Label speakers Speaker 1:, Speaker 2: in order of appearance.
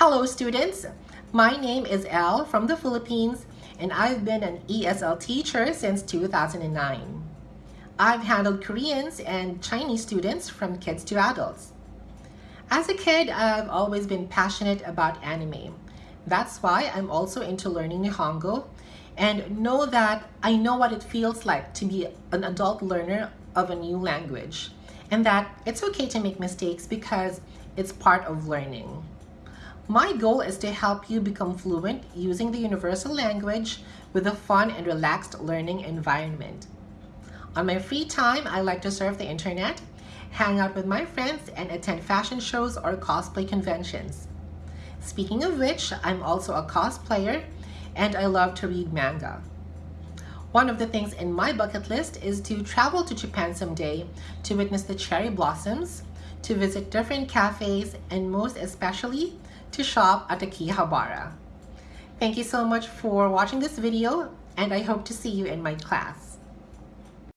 Speaker 1: Hello students, my name is Al from the Philippines and I've been an ESL teacher since 2009. I've handled Koreans and Chinese students from kids to adults. As a kid, I've always been passionate about anime. That's why I'm also into learning Nihongo and know that I know what it feels like to be an adult learner of a new language and that it's okay to make mistakes because it's part of learning. My goal is to help you become fluent using the universal language with a fun and relaxed learning environment. On my free time, I like to surf the internet, hang out with my friends, and attend fashion shows or cosplay conventions. Speaking of which, I'm also a cosplayer and I love to read manga. One of the things in my bucket list is to travel to Japan someday to witness the cherry blossoms, to visit different cafes, and most especially, to shop at Akihabara. Thank you so much for watching this video and I hope to see you in my class.